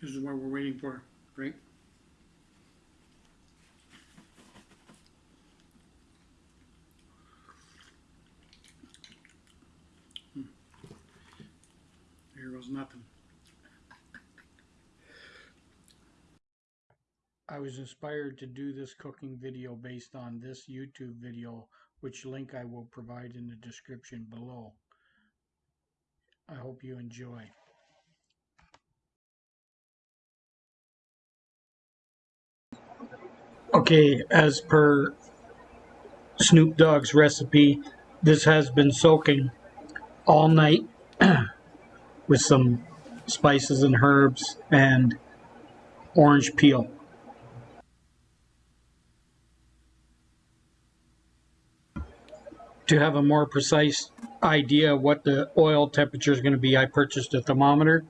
This is what we're waiting for, right? Hmm. Here goes nothing. I was inspired to do this cooking video based on this YouTube video, which link I will provide in the description below. I hope you enjoy. Okay, as per Snoop Dogg's recipe, this has been soaking all night with some spices and herbs and orange peel. To have a more precise idea what the oil temperature is going to be, I purchased a thermometer.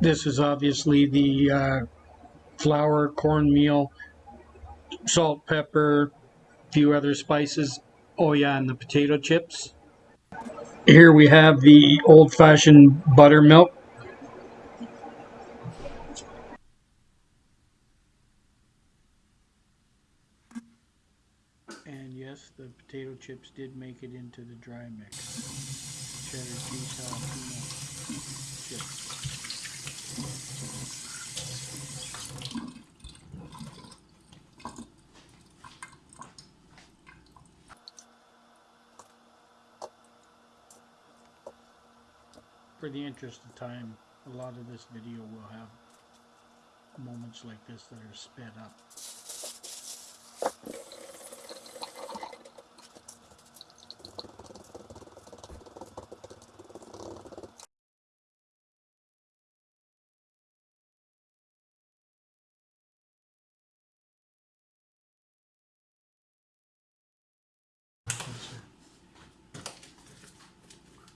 This is obviously the uh, flour, cornmeal, salt, pepper, a few other spices. Oh yeah, and the potato chips. Here we have the old-fashioned buttermilk. And yes, the potato chips did make it into the dry mix. Cheddar cheese jalapeno chips. For the interest of time, a lot of this video will have moments like this that are sped up.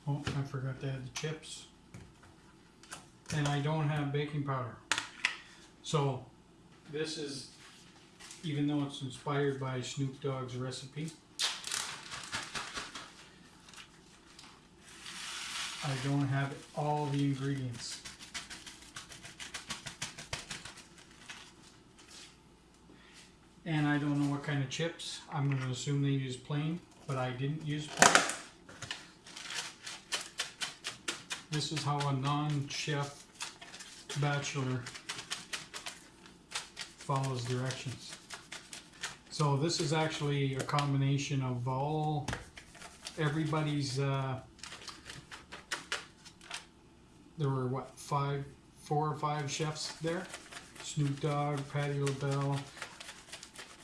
Oh, I forgot to add the chips. And I don't have baking powder. So, this is, even though it's inspired by Snoop Dogg's recipe, I don't have all the ingredients. And I don't know what kind of chips. I'm going to assume they use plain, but I didn't use plain. This is how a non-chef bachelor follows directions. So this is actually a combination of all everybody's. Uh, there were what five, four or five chefs there: Snoop Dogg, Patti LaBelle,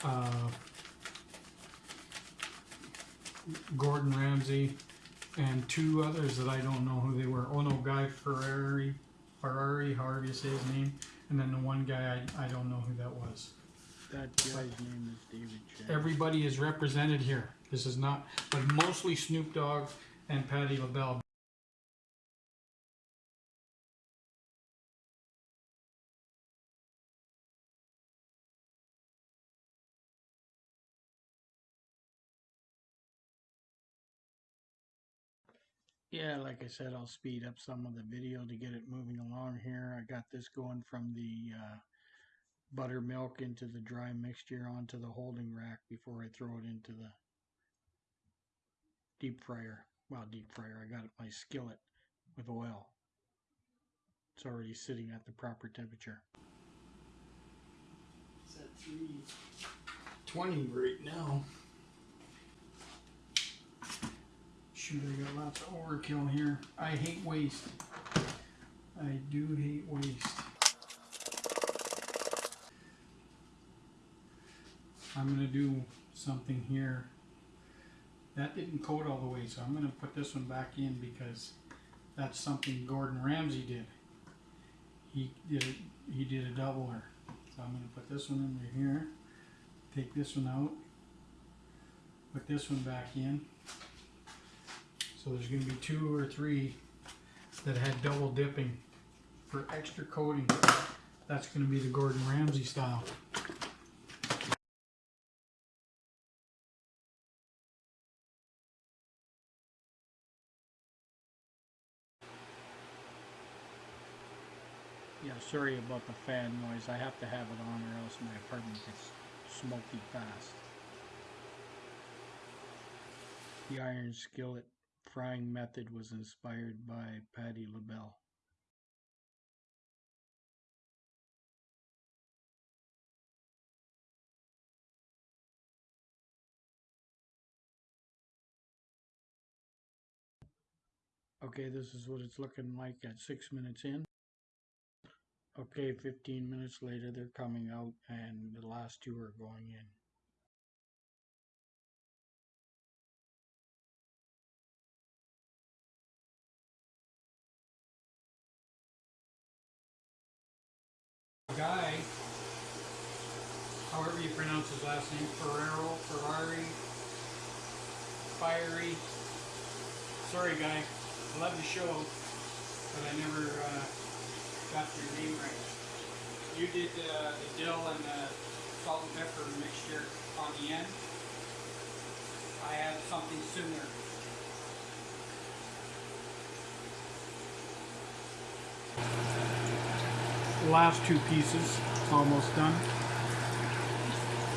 uh, Gordon Ramsay, and two others that I don't know who they were. Oh no, Guy Ferrari, Ferrari, however you say his name, and then the one guy I, I don't know who that was. That guy's name is David Chang. Everybody is represented here. This is not, but mostly Snoop Dogg and Patti LaBelle. Yeah, like I said, I'll speed up some of the video to get it moving along here. I got this going from the uh, buttermilk into the dry mixture onto the holding rack before I throw it into the deep fryer. Well, deep fryer. I got it my skillet with oil. It's already sitting at the proper temperature. It's at 320 right now. Shoot, I got lots of overkill here. I hate waste. I do hate waste. I'm gonna do something here. That didn't coat all the way, so I'm gonna put this one back in because that's something Gordon Ramsay did. He did it. He did a doubler. So I'm gonna put this one under here. Take this one out. Put this one back in. So there's going to be two or three that had double dipping for extra coating. That's going to be the Gordon Ramsay style. Yeah, sorry about the fan noise. I have to have it on or else my apartment gets smoky fast. The iron skillet frying method was inspired by Patti LaBelle. Okay, this is what it's looking like at six minutes in. Okay, 15 minutes later, they're coming out, and the last two are going in. Guy, however you pronounce his last name, Ferrero, Ferrari, Fiery. Sorry, guy. I love the show, but I never uh, got your name right. You did uh, the dill and the salt and pepper mixture on the end. I had something similar. Last two pieces It's almost done.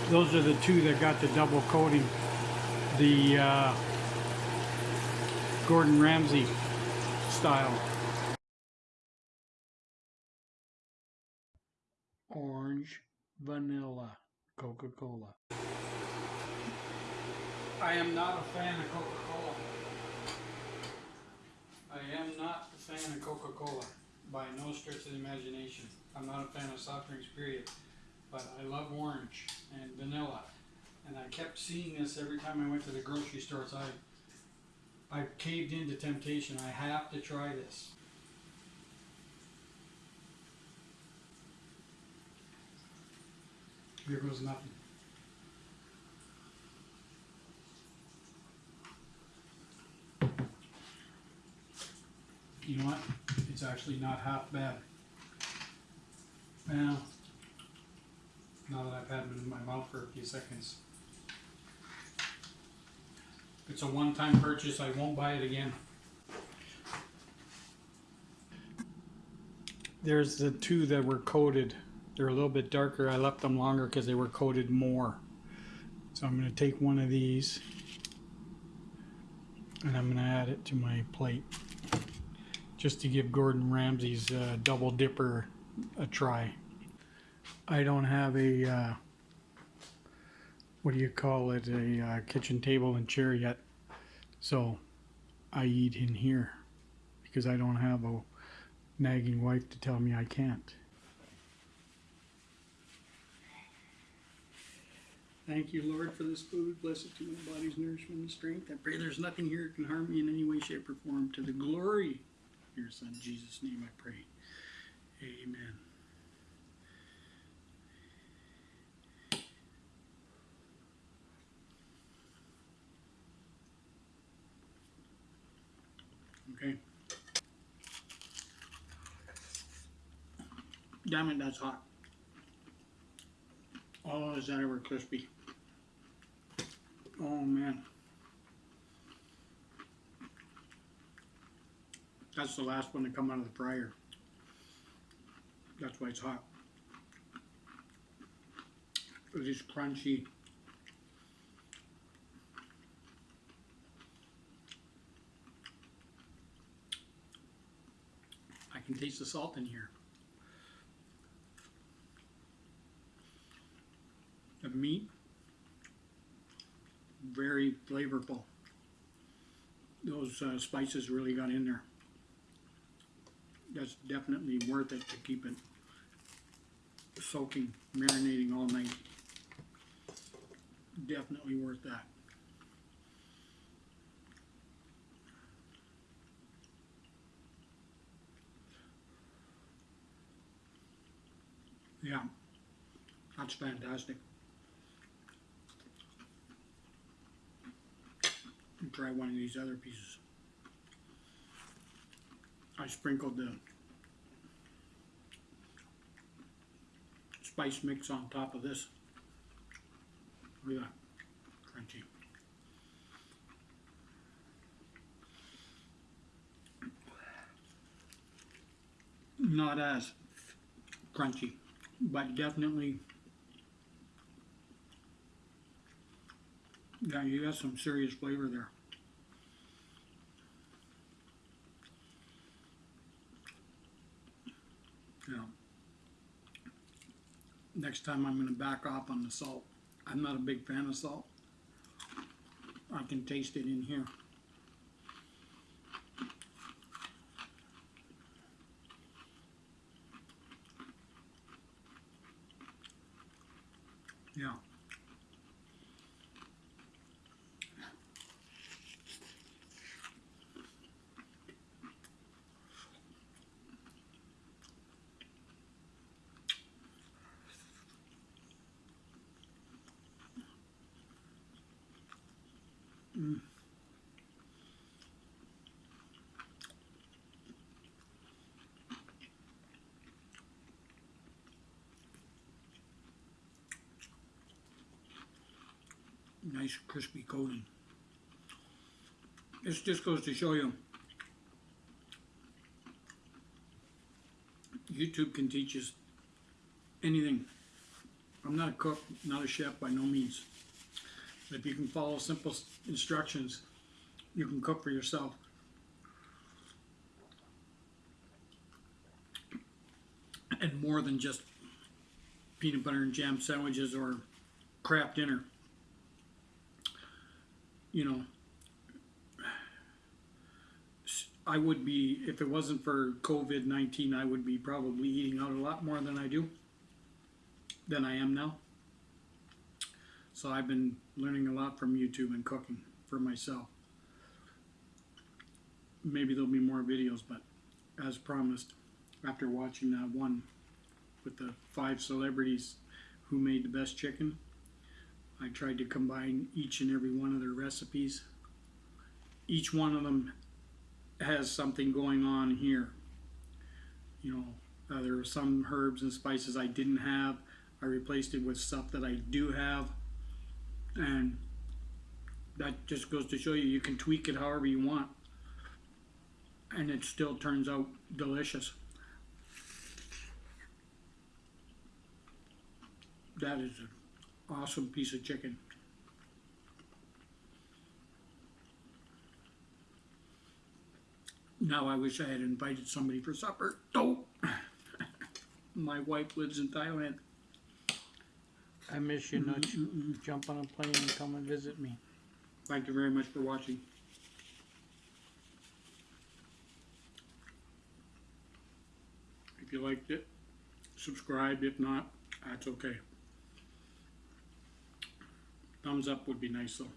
Those are the two that got the double coating. The uh, Gordon Ramsay style. Orange, vanilla, Coca-Cola. I am not a fan of Coca-Cola. I am not a fan of Coca-Cola by no stretch of the imagination. I'm not a fan of soft drinks, period. But I love orange and vanilla. And I kept seeing this every time I went to the grocery stores. I I caved into temptation. I have to try this. Here goes nothing. You know what? It's actually not half bad. Well, now that I've had them in my mouth for a few seconds. It's a one-time purchase, I won't buy it again. There's the two that were coated. They're a little bit darker. I left them longer because they were coated more. So I'm going to take one of these and I'm going to add it to my plate just to give Gordon Ramsay's uh, double dipper a try. I don't have a uh, what do you call it a uh, kitchen table and chair yet, so I eat in here because I don't have a nagging wife to tell me I can't. Thank you, Lord, for this food. Bless it to my body's nourishment and strength. I pray there's nothing here that can harm me in any way, shape, or form. To the glory your Son, Jesus' name, I pray. Amen. Okay. Damn it, that's hot. Oh, is that ever crispy? Oh man. That's the last one to come out of the fryer. That's why it's hot. It is crunchy. I can taste the salt in here. The meat, very flavorful. Those uh, spices really got in there. That's definitely worth it to keep it soaking, marinating all night. Definitely worth that. Yeah, that's fantastic. Try one of these other pieces. I sprinkled the spice mix on top of this. Look at that, crunchy. Not as crunchy, but definitely, yeah, you got some serious flavor there. Yeah. Next time I'm gonna back off on the salt. I'm not a big fan of salt. I can taste it in here. Yeah. Mm. Nice crispy coating. This just goes to show you YouTube can teach us anything. I'm not a cook, not a chef by no means. If you can follow simple instructions, you can cook for yourself. And more than just peanut butter and jam sandwiches or Kraft Dinner. You know, I would be, if it wasn't for COVID 19, I would be probably eating out a lot more than I do, than I am now. So I've been learning a lot from YouTube and cooking for myself. Maybe there'll be more videos, but as promised, after watching that one with the five celebrities who made the best chicken, I tried to combine each and every one of their recipes. Each one of them has something going on here. You know, uh, there are some herbs and spices I didn't have. I replaced it with stuff that I do have. And that just goes to show you you can tweak it however you want. And it still turns out delicious. That is an awesome piece of chicken. Now I wish I had invited somebody for supper. Oh, my wife lives in Thailand. I miss you, Nudge. Jump on a plane and come and visit me. Thank you very much for watching. If you liked it, subscribe. If not, that's okay. Thumbs up would be nice though.